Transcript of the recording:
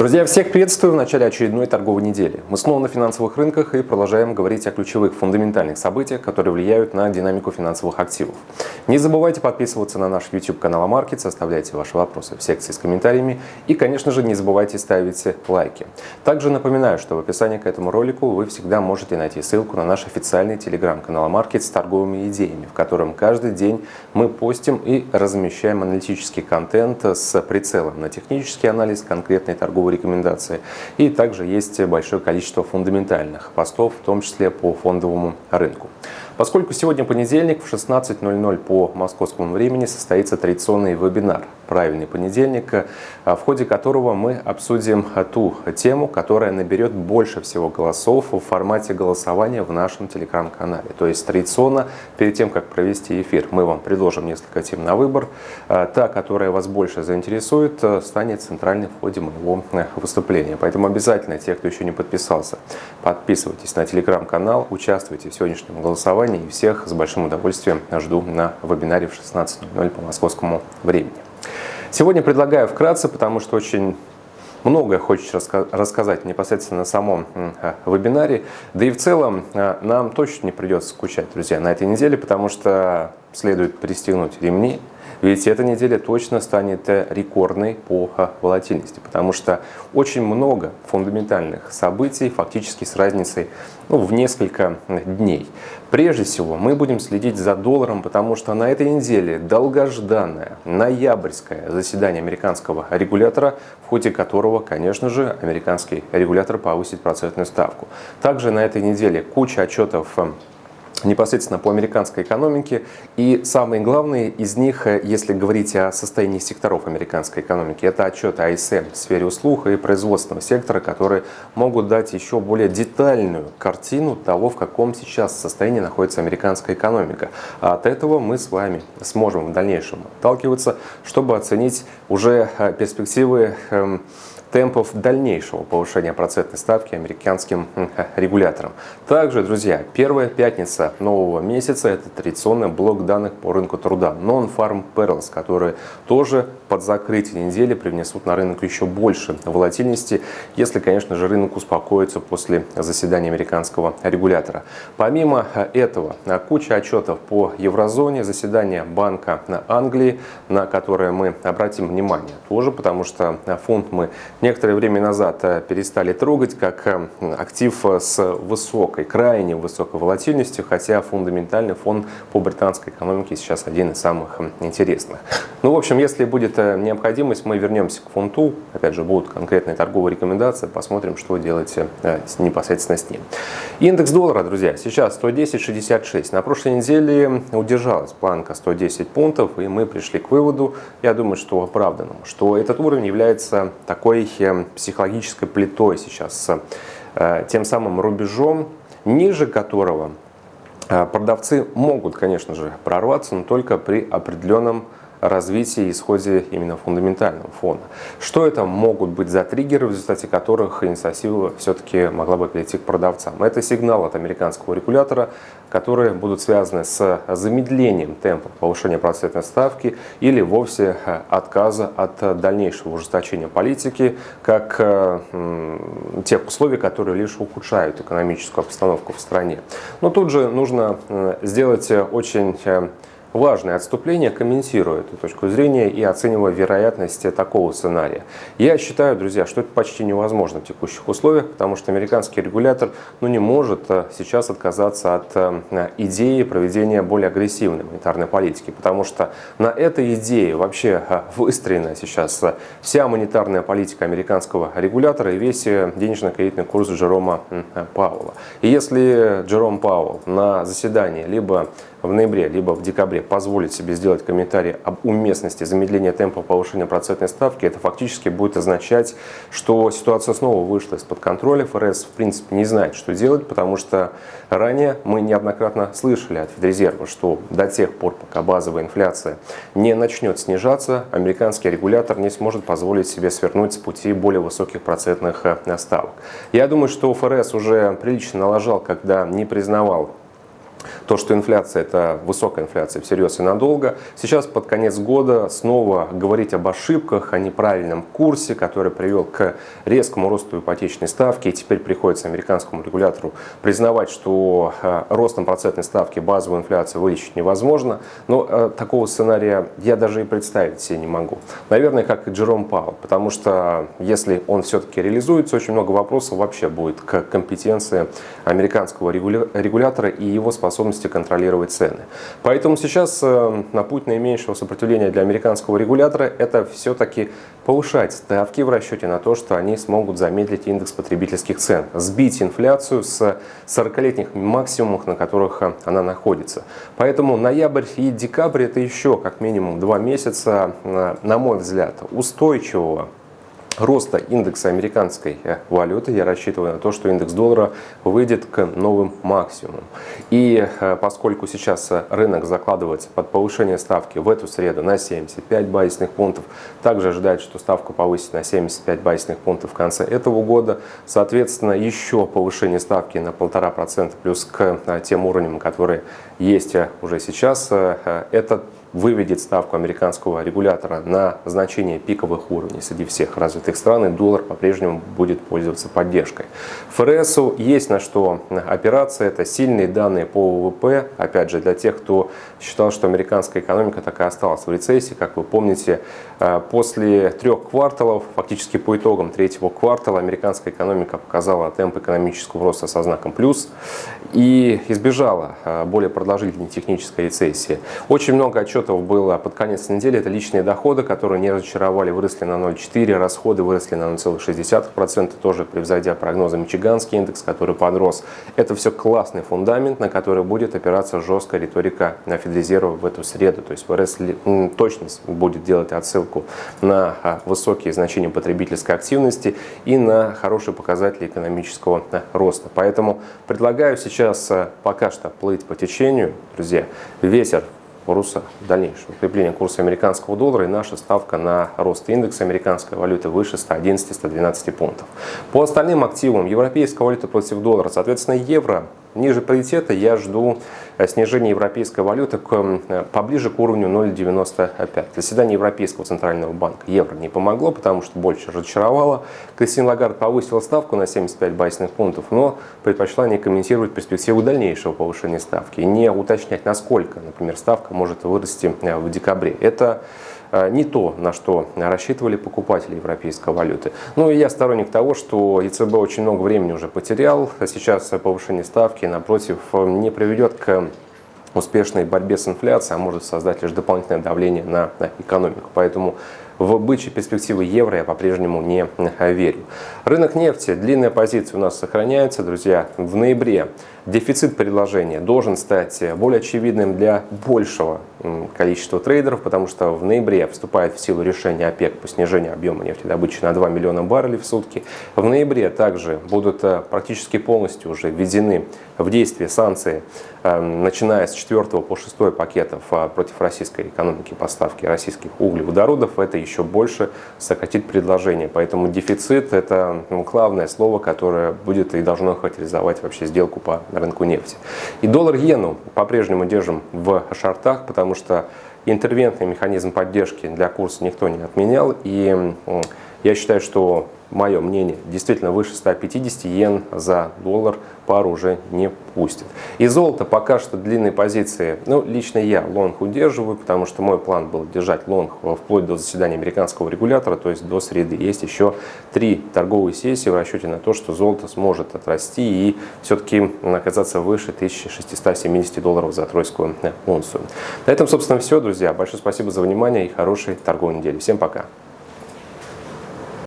Друзья, всех приветствую в начале очередной торговой недели. Мы снова на финансовых рынках и продолжаем говорить о ключевых фундаментальных событиях, которые влияют на динамику финансовых активов. Не забывайте подписываться на наш YouTube канал Амаркет, оставляйте ваши вопросы в секции с комментариями и, конечно же, не забывайте ставить лайки. Также напоминаю, что в описании к этому ролику вы всегда можете найти ссылку на наш официальный телеграм-канал Амаркет с торговыми идеями, в котором каждый день мы постим и размещаем аналитический контент с прицелом на технический анализ конкретной торговой рекомендации. И также есть большое количество фундаментальных постов, в том числе по фондовому рынку. Поскольку сегодня понедельник в 16.00 по московскому времени состоится традиционный вебинар «Правильный понедельник», в ходе которого мы обсудим ту тему, которая наберет больше всего голосов в формате голосования в нашем телеграм-канале. То есть традиционно, перед тем, как провести эфир, мы вам предложим несколько тем на выбор. Та, которая вас больше заинтересует, станет центральной в ходе моего выступления. Поэтому обязательно, те, кто еще не подписался, подписывайтесь на телеграм-канал, участвуйте в сегодняшнем голосовании и всех с большим удовольствием жду на вебинаре в 16.00 по московскому времени. Сегодня предлагаю вкратце, потому что очень многое хочется рассказать непосредственно на самом вебинаре. Да и в целом э, нам точно не придется скучать, друзья, на этой неделе, потому что следует пристегнуть ремни, ведь эта неделя точно станет рекордной по волатильности, потому что очень много фундаментальных событий, фактически с разницей ну, в несколько дней. Прежде всего, мы будем следить за долларом, потому что на этой неделе долгожданное ноябрьское заседание американского регулятора, в ходе которого, конечно же, американский регулятор повысит процентную ставку. Также на этой неделе куча отчетов непосредственно по американской экономике. И самые главные из них, э, если говорить о состоянии секторов американской экономики, это отчеты АСМ в сфере услуг и производственного сектора, которые могут дать еще более детальную картину того, в каком сейчас состоянии находится американская экономика. А от этого мы с вами сможем в дальнейшем отталкиваться, чтобы оценить уже э, перспективы эм, темпов дальнейшего повышения процентной ставки американским регулятором. Также, друзья, первая пятница нового месяца – это традиционный блок данных по рынку труда Non-Farm Perils, которые тоже под закрытие недели привнесут на рынок еще больше волатильности, если, конечно же, рынок успокоится после заседания американского регулятора. Помимо этого, куча отчетов по еврозоне, заседание Банка Англии, на которое мы обратим внимание тоже, потому что фонд мы некоторое время назад э, перестали трогать как э, актив с высокой, крайне высокой волатильностью, хотя фундаментальный фон по британской экономике сейчас один из самых интересных. Ну, в общем, если будет э, необходимость, мы вернемся к фунту, опять же, будут конкретные торговые рекомендации, посмотрим, что делать непосредственно с ним. Индекс доллара, друзья, сейчас 110.66. На прошлой неделе удержалась планка 110 пунктов, и мы пришли к выводу, я думаю, что оправданному, что этот уровень является такой психологической плитой сейчас, с э, тем самым рубежом, ниже которого э, продавцы могут, конечно же, прорваться, но только при определенном развитии и исходе именно фундаментального фона. Что это могут быть за триггеры, в результате которых инициатива все-таки могла бы перейти к продавцам? Это сигнал от американского регулятора, которые будут связаны с замедлением темпа повышения процентной ставки или вовсе э, отказа от дальнейшего ужесточения политики, как э, тех условий, которые лишь ухудшают экономическую обстановку в стране. Но тут же нужно э, сделать очень важное отступление, комментируя эту точку зрения и оценивая вероятность такого сценария. Я считаю, друзья, что это почти невозможно в текущих условиях, потому что американский регулятор ну, не может э, сейчас отказаться от э, идеи проведения более агрессивной монетарной политики, потому что на этой идее вообще э, выстроена сейчас вся монетарная политика американского регулятора и весь денежно-кредитный курс Джерома Пауэлла. И если Джером Пауэлл на заседании либо в ноябре, либо в декабре позволить себе сделать комментарий об уместности замедления темпа повышения процентной ставки, это фактически будет означать, что ситуация снова вышла из-под контроля. ФРС, в принципе, не знает, что делать, потому что ранее мы неоднократно слышали от Федрезерва, что до тех пор, пока базовая инфляция не начнет снижаться, американский регулятор не сможет позволить себе свернуть с пути более высоких процентных э, ставок. Я думаю, что ФРС уже прилично налажал, когда не признавал то, что инфляция – это высокая инфляция всерьез и надолго. Сейчас под конец года снова говорить об ошибках, о неправильном курсе, который привел к резкому росту ипотечной ставки. И теперь приходится американскому регулятору признавать, что э, ростом процентной ставки базовую инфляцию вылечить невозможно. Но э, такого сценария я даже и представить себе не могу. Наверное, как и Джером Пауэлл, потому что если он все-таки реализуется, очень много вопросов вообще будет к компетенции американского регулятора и его способности контролировать цены. Поэтому сейчас э, на путь наименьшего сопротивления для американского регулятора это все-таки повышать ставки в расчете на то, что они смогут замедлить индекс потребительских цен, сбить инфляцию с 40-летних максимумов, на которых э, она находится. Поэтому ноябрь и декабрь это еще как минимум два месяца, э, на мой взгляд, устойчивого роста индекса американской э, валюты я рассчитываю на то, что индекс доллара выйдет к новым максимумам. И э, поскольку сейчас э, рынок закладывается под повышение ставки в эту среду на 75 базисных пунктов, также ожидает, что ставку повысит на 75 базисных пунктов в конце этого года, соответственно, еще повышение ставки на 1,5% плюс к тем уровням, которые есть уже сейчас, это выведет ставку американского регулятора на значение пиковых уровней среди всех развитых стран, и доллар по-прежнему будет пользоваться поддержкой. ФРСу есть на что опираться, это сильные данные по ВВП, опять же, для тех, кто считал, что американская экономика так и осталась в рецессии, как вы помните, э, после трех кварталов, фактически по итогам третьего квартала, американская экономика показала темп экономического роста со знаком плюс и избежала э, более продолжительной технической рецессии. Очень много отчетов расчетов было под конец недели. Это личные доходы, которые не разочаровали, выросли на 0,4, расходы выросли на 0,6%, тоже превзойдя прогнозы Мичиганский индекс, который подрос. Это все классный фундамент, на который будет опираться жесткая риторика Федрезерва в эту среду. То есть ФРС точно будет делать отсылку на а, высокие значения потребительской активности и на хорошие показатели экономического роста. Поэтому предлагаю сейчас а, пока что плыть по течению, друзья. Ветер курса, дальнейшего укрепления курса американского доллара и наша ставка на рост индекса американской валюты выше 111-112 пунктов. По остальным активам европейская валюта против доллара, соответственно евро Ниже паритета я жду э, снижения европейской валюты к, э, поближе к уровню 0,95. Заседание Европейского центрального банка евро не помогло, потому что больше разочаровало. Кристин Лагард повысила ставку на 75 базисных пунктов, но предпочла не комментировать перспективу дальнейшего повышения ставки и не уточнять, насколько, например, ставка может вырасти э, в декабре. Это не то, на что рассчитывали покупатели европейской валюты. Ну и я сторонник того, что ЕЦБ очень много времени уже потерял. Сейчас повышение ставки, напротив, не приведет к успешной борьбе с инфляцией, а может создать лишь дополнительное давление на экономику. Поэтому в бычьи перспективы евро я по-прежнему не верю. Рынок нефти, длинная позиция у нас сохраняется, друзья. В ноябре дефицит предложения должен стать более очевидным для большего количества трейдеров, потому что в ноябре вступает в силу решение ОПЕК по снижению объема нефтедобычи на 2 миллиона баррелей в сутки. В ноябре также будут э, практически полностью уже введены в действие санкции, э, начиная с 4 по 6 пакетов э, против российской экономики поставки российских углеводородов. Это еще еще больше сократит предложение. Поэтому дефицит – это ну, главное слово, которое будет и должно характеризовать вообще сделку по рынку нефти. И доллар-иену по-прежнему держим в шартах, потому что интервентный механизм поддержки для курса никто не отменял. И я считаю, что мое мнение, действительно выше 150 йен за доллар пару уже не пустит. И золото пока что длинные позиции, ну, лично я лонг удерживаю, потому что мой план был держать лонг вплоть до заседания американского регулятора, то есть до среды. Есть еще три торговые сессии в расчете на то, что золото сможет отрасти и все-таки оказаться выше 1670 долларов за тройскую унцию. На этом, собственно, все, друзья. Большое спасибо за внимание и хорошей торговой недели. Всем пока!